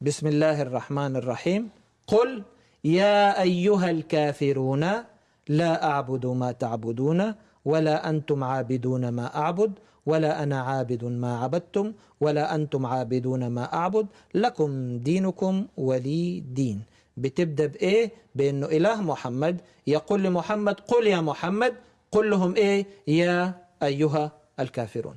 بسم الله الرحمن الرحيم قل يا أيها الكافرون لا أعبد ما تعبدون ولا أنتم عابدون ما أعبد ولا أنا عابد ما عبدتم ولا أنتم عابدون ما أعبد لكم دينكم ولي دين بتبدأ بإيه؟ بأنه إله محمد يقول لمحمد قل يا محمد قل لهم إيه؟ يا أيها الكافرون